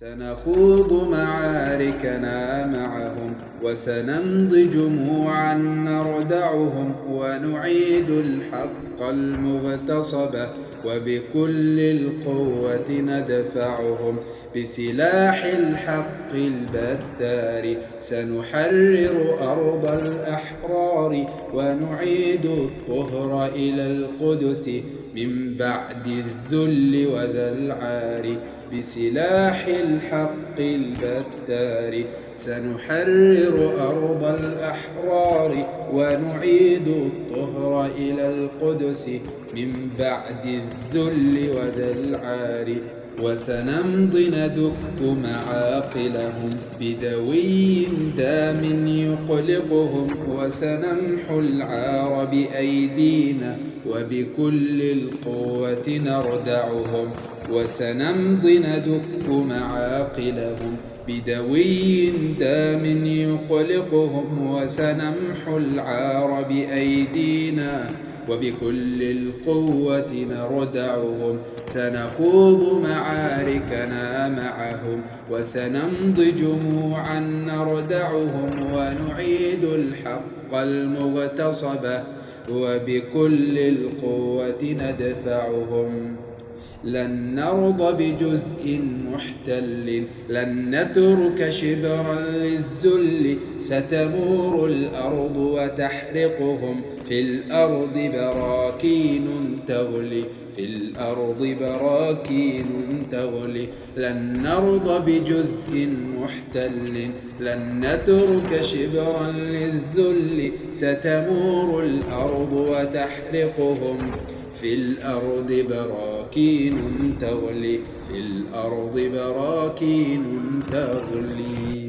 سنخوض معاركنا معهم وسنمضي جموعا نردعهم ونعيد الحق المغتصب وبكل القوة ندفعهم. بسلاح الحق البتار سنحرر أرض الأحرار ونعيد الطهر إلى القدس من بعد الذل وذا العار. بسلاح الحق البتار. سنحرر أرض الأحرار ونعيد الطهر إلى القدس من بعد الذل وذا العار وسنمضي ندك معاقلهم بدوي دام يقلقهم. وسنمحو العار بأيدينا وبكل القوة نردعهم. وسنمضي ندك معاقلهم بدوي دام يقلقهم وسنمحو العار بأيدينا وبكل القوة نردعهم سنخوض معاركنا معهم وسنمضي جموعا نردعهم ونعيد الحق المغتصب وبكل القوة ندفعهم لن نرضى بجزء محتل لن نترك شبرا للذل ستمور الأرض وتحرقهم في الأرض براكين تغلي في الأرض براكين تغلي. لن نرضى بجزء محتل لن نترك شبرا للذل ستمور الأرض وتحرقهم في الأرض براكين تغلي في الأرض براكين تغلي.